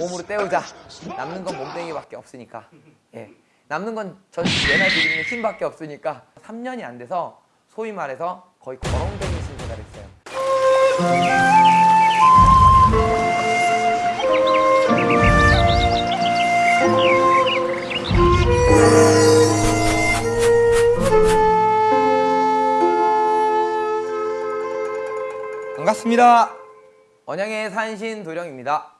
몸으로 때우자. 남는 건 몸뚱이밖에 없으니까. 예. 남는 건 전 예나 지금는 힘밖에 없으니까 3년이 안 돼서 소위 말해서 거의 거렁뱅이 신세가 됐어요. 반갑습니다. 언양의 산신 도령입니다.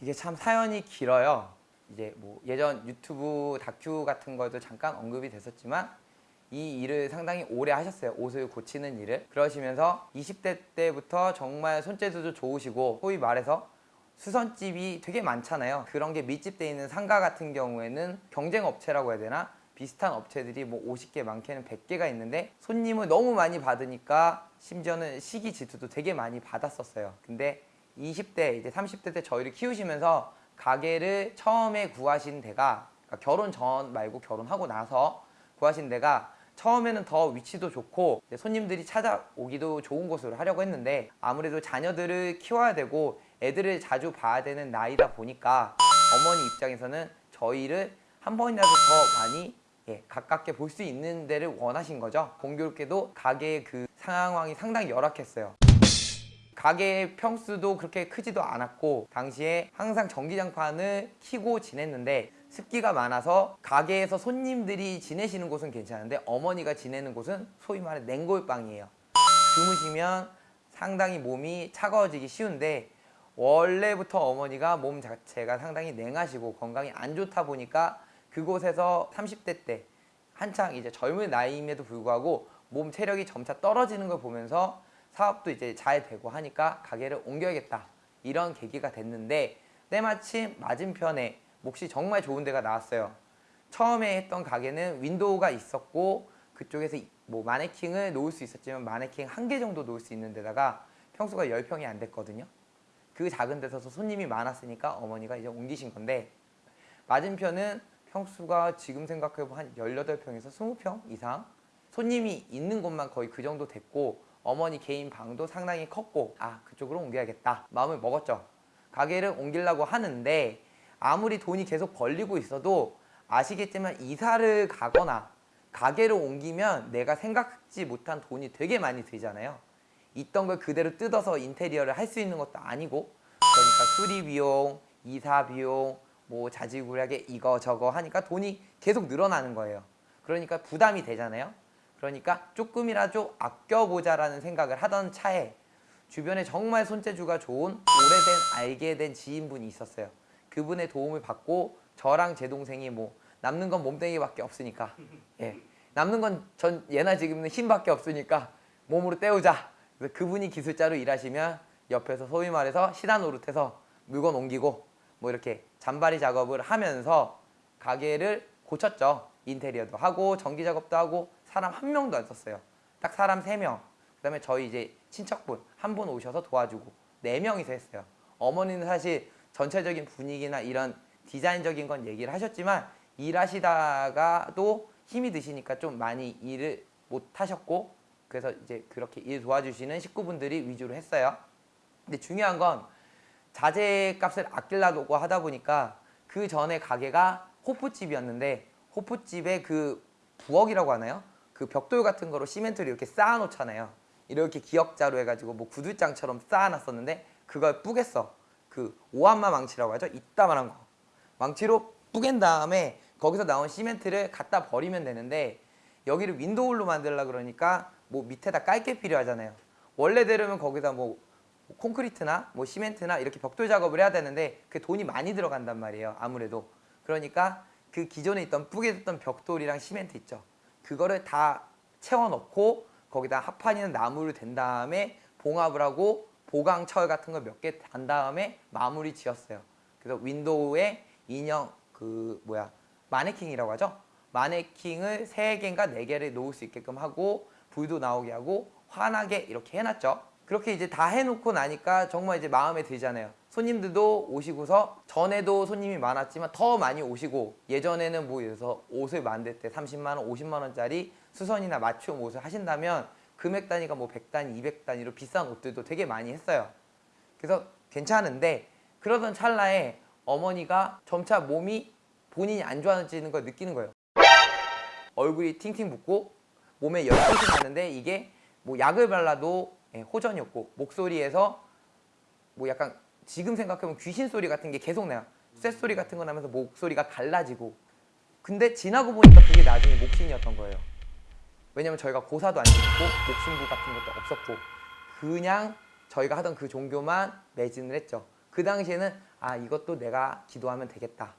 이게 참 사연이 길어요. 이제 뭐 예전 유튜브 다큐 같은 거에도 잠깐 언급이 됐었지만 이 일을 상당히 오래 하셨어요. 옷을 고치는 일을. 그러시면서 20대 때부터 정말 손재주도 좋으시고 소위 말해서 수선집이 되게 많잖아요. 그런 게 밀집돼 있는 상가 같은 경우에는 경쟁 업체라고 해야 되나? 비슷한 업체들이 뭐 50개 많게는 100개가 있는데 손님을 너무 많이 받으니까 심지어는 시기 질투도 되게 많이 받았었어요. 근데 20대 이제 30대 때 저희를 키우시면서 가게를 처음에 구하신 데가 그러니까 결혼 전 말고 결혼하고 나서 구하신 데가 처음에는 더 위치도 좋고 손님들이 찾아오기도 좋은 곳으로 하려고 했는데 아무래도 자녀들을 키워야 되고 애들을 자주 봐야 되는 나이다 보니까 어머니 입장에서는 저희를 한 번이라도 더 많이 예, 가깝게 볼 수 있는 데를 원하신 거죠. 공교롭게도 가게의 그 상황이 상당히 열악했어요. 가게의 평수도 그렇게 크지도 않았고 당시에 항상 전기장판을 켜고 지냈는데 습기가 많아서 가게에서 손님들이 지내시는 곳은 괜찮은데 어머니가 지내는 곳은 소위 말해 냉골방이에요. 주무시면 상당히 몸이 차가워지기 쉬운데 원래부터 어머니가 몸 자체가 상당히 냉하시고 건강이 안 좋다 보니까 그곳에서 30대 때 한창 이제 젊은 나이임에도 불구하고 몸 체력이 점차 떨어지는 걸 보면서 사업도 이제 잘 되고 하니까 가게를 옮겨야겠다. 이런 계기가 됐는데 때마침 맞은편에 몫이 정말 좋은 데가 나왔어요. 처음에 했던 가게는 윈도우가 있었고 그쪽에서 뭐 마네킹을 놓을 수 있었지만 마네킹 한 개 정도 놓을 수 있는 데다가 평수가 10평이 안 됐거든요. 그 작은 데서 손님이 많았으니까 어머니가 이제 옮기신 건데 맞은편은 평수가 지금 생각해보면 한 18평에서 20평 이상 손님이 있는 곳만 거의 그 정도 됐고 어머니 개인 방도 상당히 컸고 아 그쪽으로 옮겨야겠다 마음을 먹었죠 가게를 옮기려고 하는데 아무리 돈이 계속 벌리고 있어도 아시겠지만 이사를 가거나 가게를 옮기면 내가 생각지 못한 돈이 되게 많이 들잖아요 있던 걸 그대로 뜯어서 인테리어를 할 수 있는 것도 아니고 그러니까 수리 비용, 이사 비용, 뭐 자질구레하게 이거 저거 하니까 돈이 계속 늘어나는 거예요. 그러니까 부담이 되잖아요. 그러니까 조금이라도 아껴보자라는 생각을 하던 차에 주변에 정말 손재주가 좋은 오래된 알게 된 지인분이 있었어요. 그분의 도움을 받고 저랑 제 동생이 뭐 남는 건 몸뚱이밖에 없으니까 예 남는 건 전 예나 지금은 힘밖에 없으니까 몸으로 때우자. 그래서 그분이 기술자로 일하시면 옆에서 소위 말해서 시단 노릇해서 물건 옮기고 뭐 이렇게 잔바리 작업을 하면서 가게를 고쳤죠. 인테리어도 하고 전기 작업도 하고 사람 한 명도 안 썼어요. 딱 사람 세 명. 그 다음에 저희 이제 친척분 한 분 오셔서 도와주고 네 명이서 했어요. 어머니는 사실 전체적인 분위기나 이런 디자인적인 건 얘기를 하셨지만 일하시다가도 힘이 드시니까 좀 많이 일을 못 하셨고 그래서 이제 그렇게 일 도와주시는 식구분들이 위주로 했어요. 근데 중요한 건 자재 값을 아끼려고 하다 보니까 그 전에 가게가 호프집이었는데 호프집에 그 부엌이라고 하나요? 그 벽돌 같은 거로 시멘트를 이렇게 쌓아 놓잖아요. 이렇게 기역자로 해가지고 뭐 구들장처럼 쌓아놨었는데 그걸 뿌갰어. 그 오함마 망치라고 하죠. 이따만한 거. 망치로 뿌갠 다음에 거기서 나온 시멘트를 갖다 버리면 되는데 여기를 윈도우로 만들려 그러니까 뭐 밑에다 깔 게 필요하잖아요. 원래대로면 거기다 뭐 콘크리트나 뭐 시멘트나 이렇게 벽돌 작업을 해야 되는데 그 돈이 많이 들어간단 말이에요. 아무래도. 그러니까 그 기존에 있던 뿌개졌던 벽돌이랑 시멘트 있죠. 그거를 다 채워넣고 거기다 합판이나 나무를 댄 다음에 봉합을 하고 보강철 같은 거몇개 단 다음에 마무리 지었어요. 그래서 윈도우에 인형 그 뭐야 마네킹이라고 하죠. 마네킹을 세 개인가 네 개를 놓을 수 있게끔 하고 불도 나오게 하고 환하게 이렇게 해놨죠. 그렇게 이제 다 해놓고 나니까 정말 이제 마음에 들잖아요. 손님들도 오시고서 전에도 손님이 많았지만 더 많이 오시고 예전에는 뭐 들어서 옷을 만들 때 30만 원, 50만 원짜리 수선이나 맞춤 옷을 하신다면 금액 단위가 뭐 100단위, 200단위로 비싼 옷들도 되게 많이 했어요. 그래서 괜찮은데 그러던 찰나에 어머니가 점차 몸이 본인이 안 좋아지는 걸 느끼는 거예요. 얼굴이 팅팅 붓고 몸에 열빛이 나는데 이게 뭐 약을 발라도 예, 호전이 없고 목소리에서 뭐 약간 지금 생각하면 귀신 소리 같은 게 계속 나요. 쇳소리 같은 거 나면서 목소리가 갈라지고 근데 지나고 보니까 그게 나중에 목신이었던 거예요. 왜냐면 저희가 고사도 안 지냈고 목신부 같은 것도 없었고 그냥 저희가 하던 그 종교만 매진을 했죠. 그 당시에는 아 이것도 내가 기도하면 되겠다.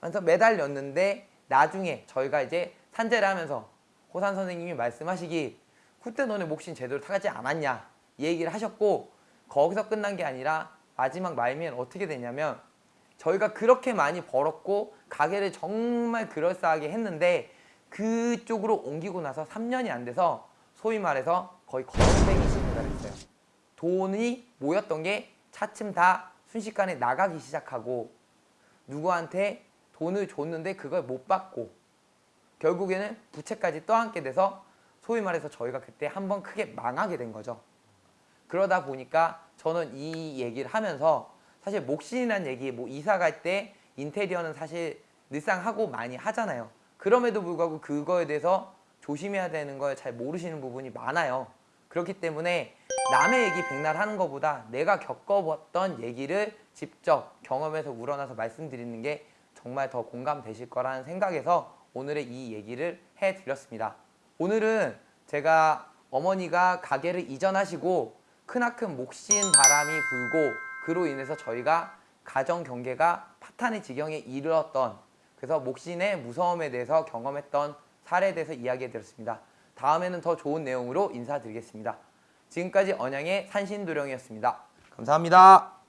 그래서 매달렸는데 나중에 저희가 이제 산재를 하면서 호산 선생님이 말씀하시기 그때 너네 목신 제대로 타지 않았냐 이 얘기를 하셨고 거기서 끝난 게 아니라 마지막 말미엔 어떻게 되냐면 저희가 그렇게 많이 벌었고 가게를 정말 그럴싸하게 했는데 그쪽으로 옮기고 나서 3년이 안 돼서 소위 말해서 거의 거렁뱅이 시대가 됐어요. 돈이 모였던 게 차츰 다 순식간에 나가기 시작하고 누구한테 돈을 줬는데 그걸 못 받고 결국에는 부채까지 떠안게 돼서 소위 말해서 저희가 그때 한번 크게 망하게 된 거죠. 그러다 보니까 저는 이 얘기를 하면서 사실 목신이라는 얘기 뭐 이사 갈 때 인테리어는 사실 늘상 하고 많이 하잖아요. 그럼에도 불구하고 그거에 대해서 조심해야 되는 걸 잘 모르시는 부분이 많아요. 그렇기 때문에 남의 얘기 백날 하는 것보다 내가 겪어봤던 얘기를 직접 경험에서 우러나서 말씀드리는 게 정말 더 공감되실 거라는 생각에서 오늘의 이 얘기를 해드렸습니다. 오늘은 제가 어머니가 가게를 이전하시고 크나큰 목신 바람이 불고 그로 인해서 저희가 가정 경계가 파탄의 지경에 이르렀던 그래서 목신의 무서움에 대해서 경험했던 사례에 대해서 이야기해 드렸습니다. 다음에는 더 좋은 내용으로 인사드리겠습니다. 지금까지 언양의 산신도령이었습니다. 감사합니다.